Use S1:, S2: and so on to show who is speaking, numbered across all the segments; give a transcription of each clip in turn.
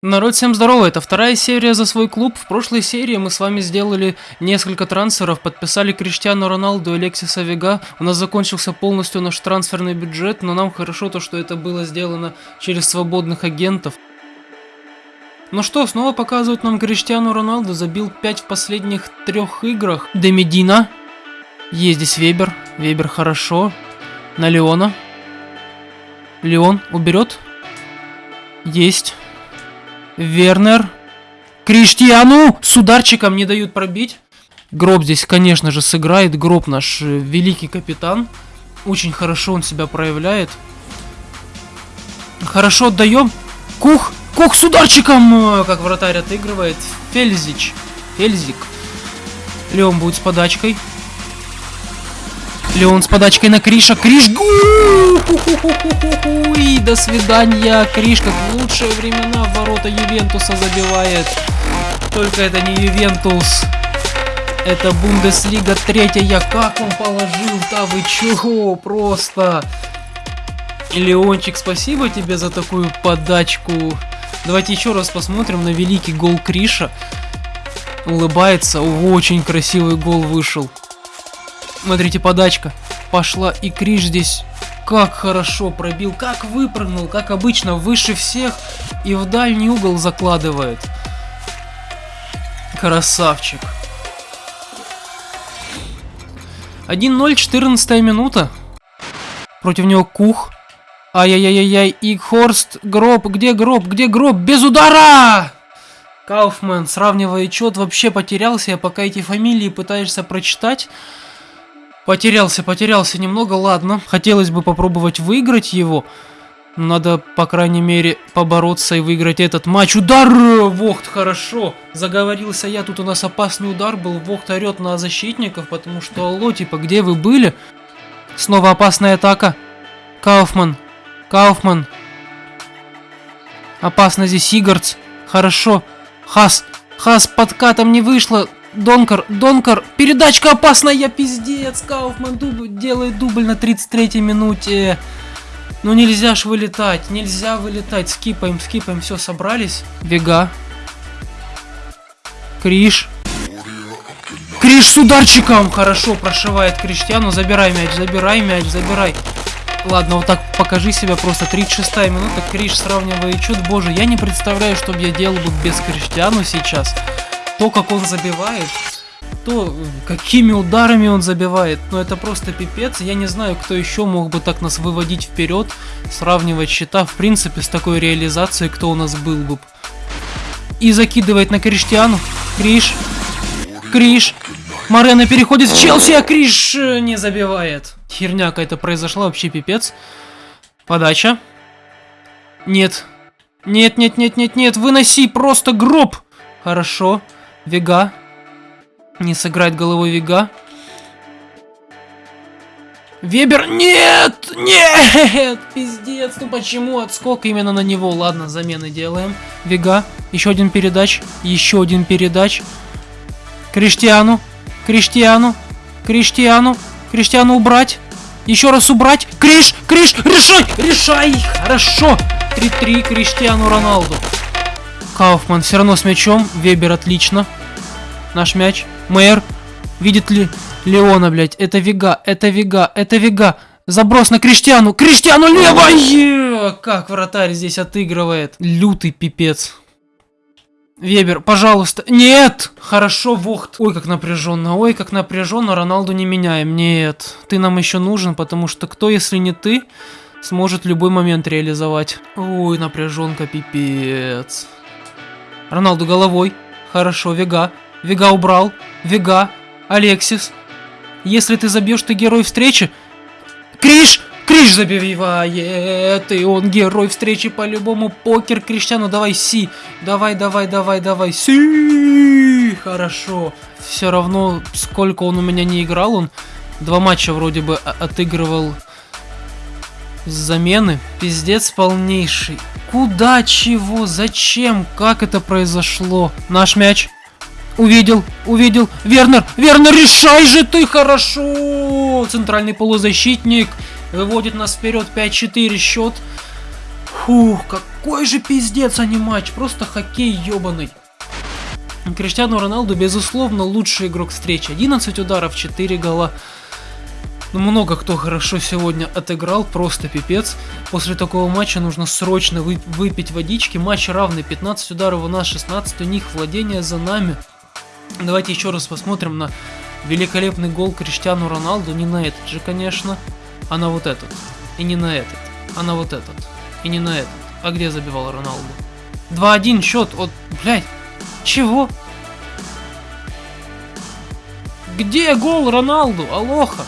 S1: Народ, всем здорово, это вторая серия за свой клуб. В прошлой серии мы с вами сделали несколько трансферов, подписали Криштиану Роналду и Алексиса Вега. У нас закончился полностью наш трансферный бюджет, но нам хорошо то, что это было сделано через свободных агентов. Ну что, снова показывают нам Криштиану Роналду, забил 5 в последних трех играх. Демидина. Есть здесь Вебер, Вебер хорошо. На Леона. Леон уберет. Есть. Вернер. Криштиану! С ударчиком не дают пробить. Гроб здесь, конечно же, сыграет. Гроб наш э, великий капитан. Очень хорошо он себя проявляет. Хорошо отдаем. Кух! Кух с ударчиком! Э, как вратарь отыгрывает. Фельзич. Фельзик. Леон будет с подачкой. Леон с подачкой на Криша. Криш! И до свидания. Криш, как в лучшие времена в ворота Ювентуса забивает. Только это не Ювентус. Это Бундеслига третья. Как он положил? Да вы чего? Просто. Леончик, спасибо тебе за такую подачку. Давайте еще раз посмотрим на великий гол Криша. Улыбается. Очень красивый гол вышел. Смотрите, подачка пошла. И Криш здесь как хорошо пробил, как выпрыгнул, как обычно, выше всех. И в дальний угол закладывает. Красавчик. 1-0, 14 минута. Против него Кух. Ай-яй-яй-яй, Игхорст, Гроб, где Гроб, где Гроб, без удара! Кауфман, сравнивая счет, вообще потерялся, я пока эти фамилии пытаешься прочитать. Потерялся, потерялся немного, ладно. Хотелось бы попробовать выиграть его. Надо, по крайней мере, побороться и выиграть этот матч. Удар! Вохт, хорошо. Заговорился я, тут у нас опасный удар был. Вохт орет на защитников, потому что, алло, типа, где вы были? Снова опасная атака. Кауфман. Кауфман. Опасно здесь Игарц. Хорошо. Хас. Хас подкатом не вышло. Донкар, Донкар, передачка опасная, пиздец, Кауфман дубль, делает дубль на 33-й минуте. Ну нельзя ж вылетать, нельзя вылетать, скипаем, скипаем, все, собрались. Вега. Криш. Криш с ударчиком, хорошо, прошивает Криштиану, забирай мяч, забирай мяч, забирай. Ладно, вот так покажи себя просто. 36 минута, Криш сравнивает чуть. Боже, я не представляю, что бы я делал бы без Криштиану сейчас то, как он забивает, то, какими ударами он забивает, ну это просто пипец. Я не знаю, кто еще мог бы так нас выводить вперед, сравнивать счета, в принципе, с такой реализацией, кто у нас был бы. И закидывает на Криштиану. Криш. Криш. Марена переходит в Челси, а Криш э, не забивает. Херня какая-то произошла, вообще пипец. Подача. Нет. Нет, нет, нет, нет, нет, выноси просто гроб. Хорошо. Вега. Не сыграть головой Вега. Вебер, нет, нет, пиздец, ну почему отскок именно на него? Ладно, замены делаем. Вега, еще один передач, еще один передач. Криштиану, Криштиану, Криштиану, Криштиану убрать. Еще раз убрать. Криш, Криш, решай, решай, хорошо. 3-3 Криштиану Роналду. Кауфман все равно с мячом, Вебер отлично. Наш мяч. Мэр. Видит ли Леона, блядь? Это Вега, это Вега, это Вега. Заброс на Криштиану. Криштиану левое! Как вратарь здесь отыгрывает. Лютый пипец. Вебер, пожалуйста. Нет! Хорошо, Вохт. Ой, как напряженно. Ой, как напряженно. Роналду не меняем. Нет. Ты нам еще нужен, потому что кто, если не ты, сможет любой момент реализовать. Ой, напряженка, пипец. Роналду головой. Хорошо, Вега. Вега убрал. Вега. Алексис. Если ты забьешь, ты герой встречи. Криш! Криш забивает, и он герой встречи по-любому. Покер Криштиану, давай Си. Давай, давай, давай, давай. Си! Хорошо. Все равно, сколько он у меня не играл, он два матча вроде бы отыгрывал замены. Пиздец полнейший. Куда, чего, зачем, как это произошло? Наш мяч. Увидел, увидел. Вернер, Вернер, решай же ты хорошо. Центральный полузащитник выводит нас вперед 5-4 счет. Фух, какой же пиздец, а не матч, просто хоккей ебаный. Криштиану Роналду, безусловно, лучший игрок встречи. 11 ударов, 4 гола. Ну, много кто хорошо сегодня отыграл, просто пипец. После такого матча нужно срочно вы, выпить водички. Матч равный, 15 ударов у нас, 16 у них, владение за нами. Давайте еще раз посмотрим на великолепный гол Криштиану Роналду. Не на этот же, конечно, а на вот этот. И не на этот, а на вот этот. И не на этот. А где забивал Роналду? 2-1 счет от... Блядь, чего? Где гол Роналду? Алоха.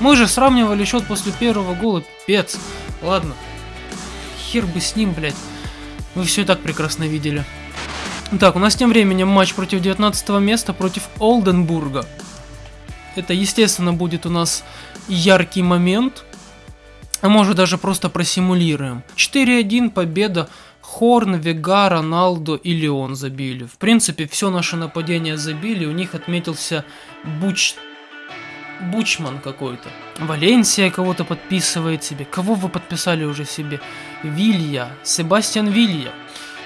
S1: Мы же сравнивали счет после первого гола. Пец. Ладно. Хер бы с ним, блядь. Вы все и так прекрасно видели. Так, у нас тем временем матч против 19 места против Олденбурга. Это, естественно, будет у нас яркий момент. А может даже просто просимулируем. 4-1 победа. Хорн, Вега, Роналдо и Леон забили. В принципе, все наше нападение забили. У них отметился Буч... Бучман какой-то. Валенсия кого-то подписывает себе. Кого вы подписали уже себе? Вилья. Себастьян Вилья.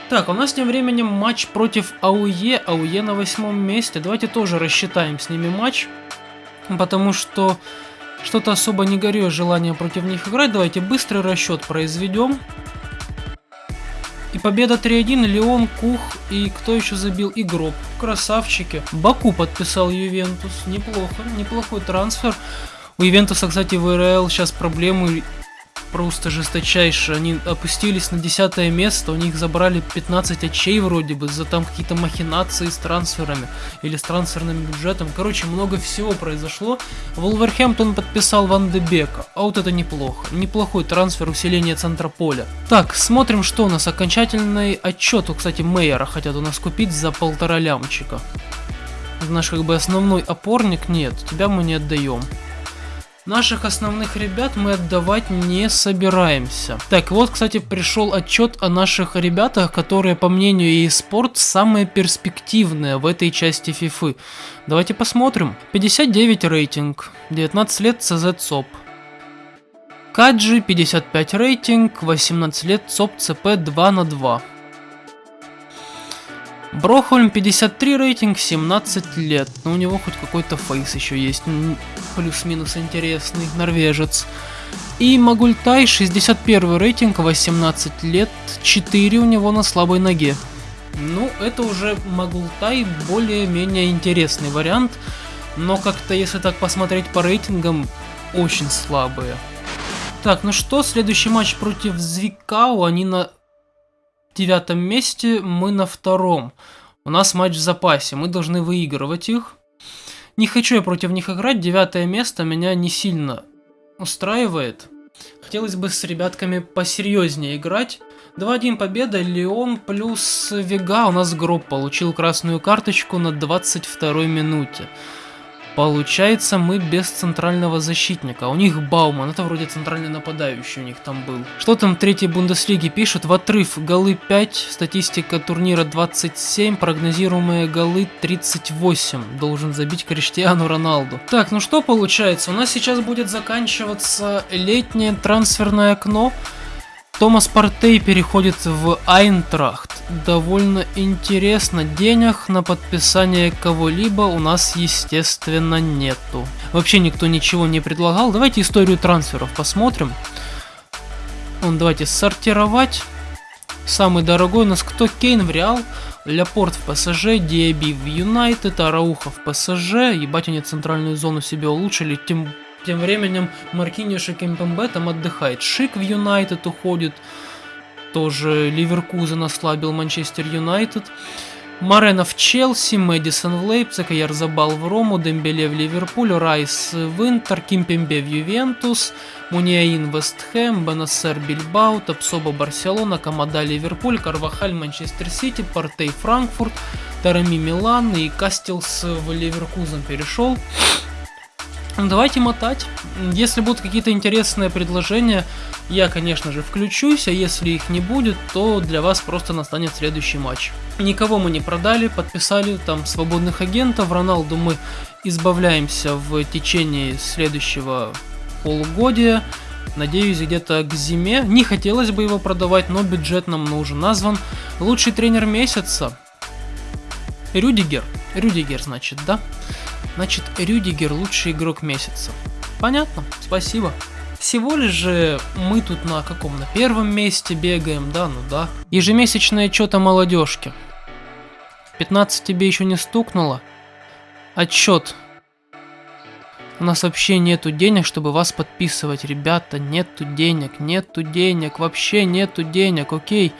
S1: Так, у нас тем временем матч против АУЕ. АУЕ на восьмом месте. Давайте тоже рассчитаем с ними матч. Потому что что-то особо не горю желание против них играть. Давайте быстрый расчет произведем. И победа 3-1, Леон, Кух и кто еще забил? И. Красавчики. Баку подписал Ювентус. Неплохо, неплохой трансфер. У Ювентуса, кстати, в РЛ сейчас проблемы просто жесточайшие. Они опустились на десятое место, у них забрали 15 очей вроде бы, за там какие-то махинации с трансферами или с трансферным бюджетом. Короче, много всего произошло. Волверхэмптон подписал Ван Дебека, а вот это неплохо. Неплохой трансфер усиления центра поля. Так, смотрим, что у нас. Окончательный отчет, кстати, Мейера хотят у нас купить за полтора лямчика. Наш как бы основной опорник, нет, тебя мы не отдаем. Наших основных ребят мы отдавать не собираемся. Так, вот, кстати, пришел отчет о наших ребятах, которые, по мнению eSport, самые перспективные в этой части FIFA. Давайте посмотрим. 59 рейтинг, 19 лет CZ СОП. Каджи 55 рейтинг, 18 лет СОП ЦП 2 на 2. Брохольм 53 рейтинг, 17 лет. Но у него хоть какой-то фейс еще есть. Плюс-минус интересный. Норвежец. И Магультай 61 рейтинг, 18 лет, 4 у него на слабой ноге. Ну, это уже Магультай более-менее интересный вариант. Но как-то, если так посмотреть по рейтингам, очень слабые. Так, ну что, следующий матч против Звикау, они на девятом месте, мы на втором. У нас матч в запасе, мы должны выигрывать их. Не хочу я против них играть, девятое место меня не сильно устраивает. Хотелось бы с ребятками посерьезнее играть. 2-1 победа, Леон плюс Вега, у нас Гроб получил красную карточку на 22 минуте. Получается, мы без центрального защитника. У них Бауман, это вроде центральный нападающий у них там был. Что там в третьей Бундеслиге пишут? В отрыв голы 5, статистика турнира 27, прогнозируемые голы 38. Должен забить Криштиану Роналду. Так, ну что получается? У нас сейчас будет заканчиваться летнее трансферное окно. Томас Партей переходит в Айнтрахт. Довольно интересно. Денег на подписание кого-либо у нас, естественно, нету. Вообще никто ничего не предлагал. Давайте историю трансферов посмотрим. Он, давайте сортировать. Самый дорогой у нас кто? Кейн в Реал, Ляпорт в ПСЖ, Диаби в Юнайтед, Арауха в ПСЖ. Ебать они центральную зону себе улучшили, тем тем временем Маркиньош и Кемпембе там отдыхает. Шик в Юнайтед уходит. Тоже Ливеркузен ослабил Манчестер Юнайтед. Марена в Челси, Мэдисон в Лейпциг, Ярзабал в Рому, Дембеле в Ливерпуль, Райс в Интер, Кимпембе в Ювентус, Муниаин в Вестхэм, Бенасер Бильбау, Тапсоба Барселона, Камада Ливерпуль, Карвахаль Манчестер Сити, Портей Франкфурт, Тарами Милан и Кастелс в Ливеркузен перешел. Ну, давайте мотать. Если будут какие-то интересные предложения, я, конечно же, включусь, а если их не будет, то для вас просто настанет следующий матч. Никого мы не продали, подписали там свободных агентов. Роналду мы избавляемся в течение следующего полугодия. Надеюсь, где-то к зиме. Не хотелось бы его продавать, но бюджет нам нужен. Назван лучший тренер месяца. Рюдигер. Рюдигер, значит, да? Значит, Рюдигер лучший игрок месяца. Понятно, спасибо. Всего лишь же мы тут на каком? На первом месте бегаем, да, ну да. Ежемесячное что-то молодежки. 15 тебе еще не стукнуло? Отчет. У нас вообще нету денег, чтобы вас подписывать. Ребята, нету денег, нету денег, вообще нету денег, окей.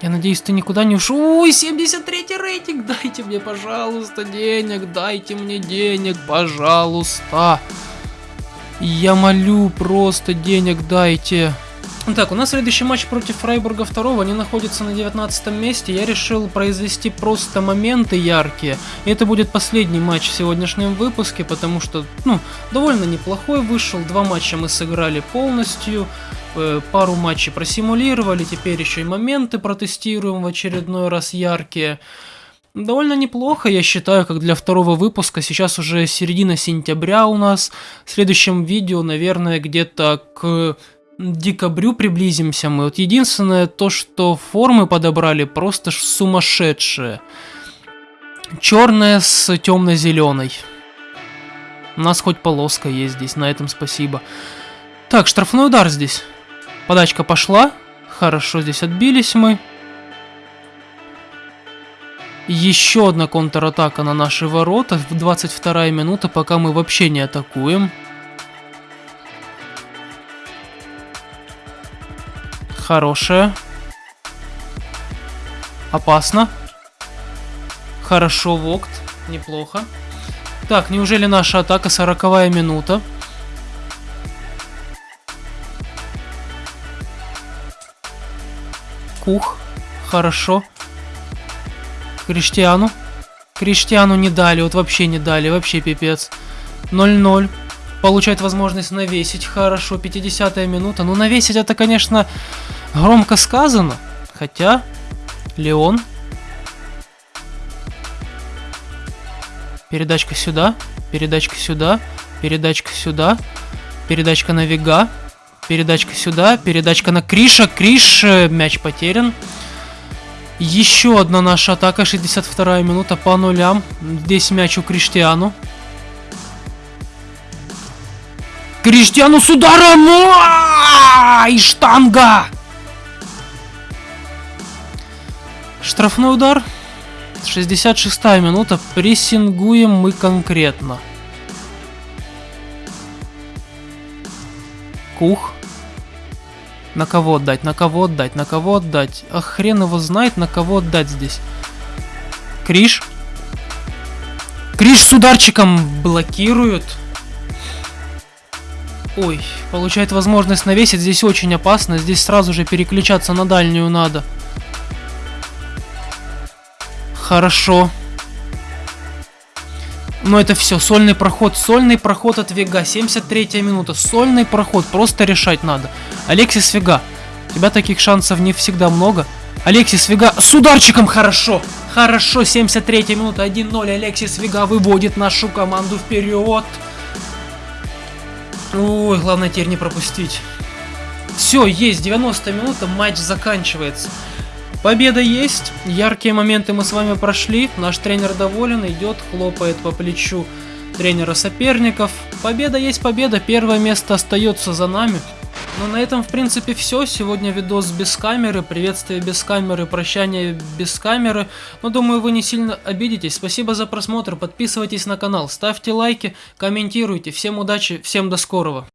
S1: Я надеюсь, ты никуда не ушел. Ой, 73 рейтинг, дайте мне, пожалуйста, денег, дайте мне денег, пожалуйста. Я молю, просто денег дайте. Так, у нас следующий матч против Фрайбурга 2, они находятся на 19 месте. Я решил произвести просто моменты яркие. И это будет последний матч в сегодняшнем выпуске, потому что, ну, довольно неплохой вышел. Два матча мы сыграли полностью, пару матчей просимулировали, теперь еще и моменты протестируем в очередной раз яркие. Довольно неплохо, я считаю, как для второго выпуска. Сейчас уже середина сентября у нас. В следующем видео, наверное, где-то к декабрю приблизимся мы. Вот единственное то, что формы подобрали просто сумасшедшие. Черная с темно-зеленой. У нас хоть полоска есть здесь, на этом спасибо. Так, штрафной удар здесь. Подачка пошла. Хорошо, здесь отбились мы. Еще одна контратака на наши ворота. В 22 минута, пока мы вообще не атакуем. Хорошая. Опасно. Хорошо, Вокт. Неплохо. Так, неужели наша атака 40 минута? Кух. Хорошо. Криштиану. Криштиану не дали, вот вообще не дали, вообще пипец. 0-0. Получает возможность навесить. Хорошо, 50 минута. Ну, навесить это, конечно, Громко сказано, хотя Леон. Передачка сюда, передачка сюда, передачка сюда, передачка на Вега, передачка сюда, передачка на Криша, Криш, э, мяч потерян. Еще одна наша атака, 62 минута по нулям. Здесь мяч у Криштиану. Криштиану с ударом! И штанга! Штрафной удар. 66 минута. Прессингуем мы конкретно. Кух. На кого отдать? На кого отдать? На кого отдать? А хрен его знает, на кого отдать здесь. Криш. Криш с ударчиком блокируют. Ой, получает возможность навесить. Здесь очень опасно. Здесь сразу же переключаться на дальнюю надо. Хорошо. Но это все, сольный проход, сольный проход от Вега, 73 минута, сольный проход, просто решать надо. Алексис Вега, у тебя таких шансов не всегда много. Алексис Вега с ударчиком хорошо, хорошо, 73 минута, 1-0, Алексис Вега выводит нашу команду вперед. Ой, главное теперь не пропустить. Все, есть, 90 минута, матч заканчивается. Победа есть, яркие моменты мы с вами прошли, наш тренер доволен, идет, хлопает по плечу тренера соперников. Победа есть победа, первое место остается за нами. Ну на этом в принципе все, сегодня видос без камеры, приветствие без камеры, прощание без камеры. Но думаю вы не сильно обидитесь, спасибо за просмотр, подписывайтесь на канал, ставьте лайки, комментируйте, всем удачи, всем до скорого.